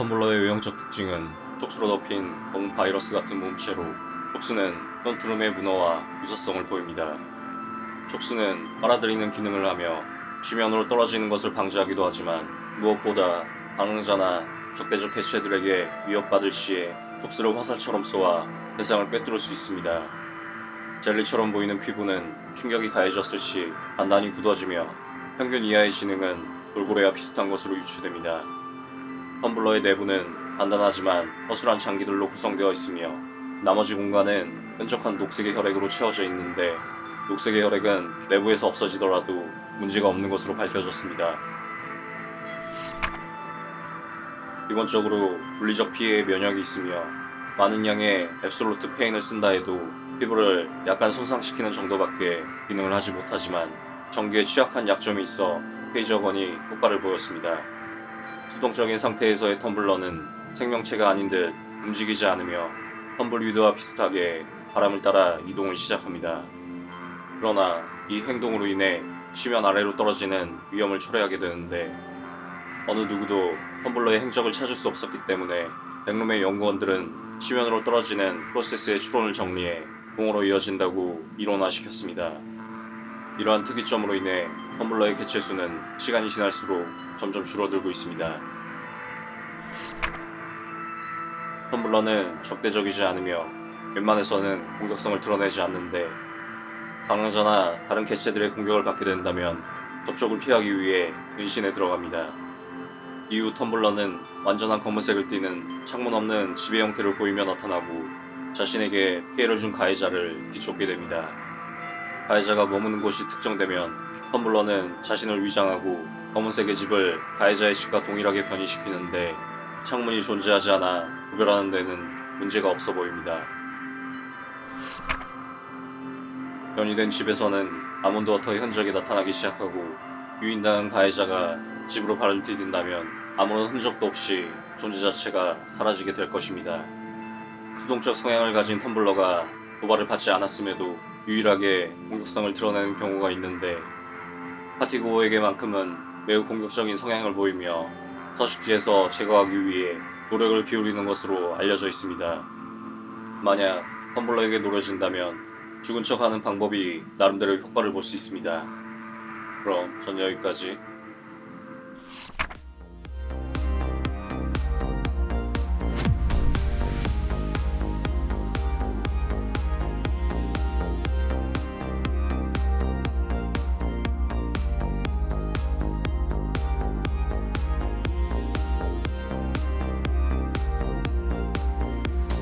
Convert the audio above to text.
텀블러의 외형적 특징은 촉수로 덮인 검은 바이러스 같은 몸체로 촉수는 프론트룸의 문어와 유사성을 보입니다. 촉수는 빨아들이는 기능을 하며 지면으로 떨어지는 것을 방지하기도 하지만 무엇보다 방랑자나 적대적 개체들에게 위협받을 시에 촉수를 화살처럼 쏘아 대상을 꿰뚫을 수 있습니다. 젤리처럼 보이는 피부는 충격이 가해졌을 시 단단히 굳어지며 평균 이하의 지능은 돌고래와 비슷한 것으로 유추됩니다. 텀블러의 내부는 단단하지만 허술한 장기들로 구성되어 있으며 나머지 공간은 끈적한 녹색의 혈액으로 채워져 있는데 녹색의 혈액은 내부에서 없어지더라도 문제가 없는 것으로 밝혀졌습니다. 기본적으로 물리적 피해에 면역이 있으며 많은 양의 앱솔루트 페인을 쓴다 해도 피부를 약간 손상시키는 정도밖에 기능을 하지 못하지만 전기에 취약한 약점이 있어 페이저건이 효과를 보였습니다. 수동적인 상태에서의 텀블러는 생명체가 아닌 듯 움직이지 않으며 텀블위드와 비슷하게 바람을 따라 이동을 시작합니다. 그러나 이 행동으로 인해 시면 아래로 떨어지는 위험을 초래하게 되는데 어느 누구도 텀블러의 행적을 찾을 수 없었기 때문에 백룸의 연구원들은 시면으로 떨어지는 프로세스의 추론을 정리해 공으로 이어진다고 이론화시켰습니다. 이러한 특이점으로 인해 텀블러의 개체 수는 시간이 지날수록 점점 줄어들고 있습니다. 텀블러는 적대적이지 않으며 웬만해서는 공격성을 드러내지 않는데 방랑자나 다른 개체들의 공격을 받게 된다면 접촉을 피하기 위해 은신에 들어갑니다. 이후 텀블러는 완전한 검은색을 띠는 창문 없는 지배 형태를 보이며 나타나고 자신에게 피해를 준 가해자를 비쫓게 됩니다. 가해자가 머무는 곳이 특정되면 텀블러는 자신을 위장하고 검은색의 집을 가해자의 집과 동일하게 변이시키는데 창문이 존재하지 않아 구별하는 데는 문제가 없어 보입니다. 변이된 집에서는 아몬드 워터의 흔적이 나타나기 시작하고 유인당한 가해자가 집으로 발을 디딘다면 아무런 흔적도 없이 존재 자체가 사라지게 될 것입니다. 수동적 성향을 가진 텀블러가 도발을 받지 않았음에도 유일하게 공격성을 드러내는 경우가 있는데 파티고에게만큼은 매우 공격적인 성향을 보이며 서식지에서 제거하기 위해 노력을 기울이는 것으로 알려져 있습니다. 만약 텀블러에게 노려진다면 죽은 척하는 방법이 나름대로 효과를 볼 수 있습니다. 그럼 전 여기까지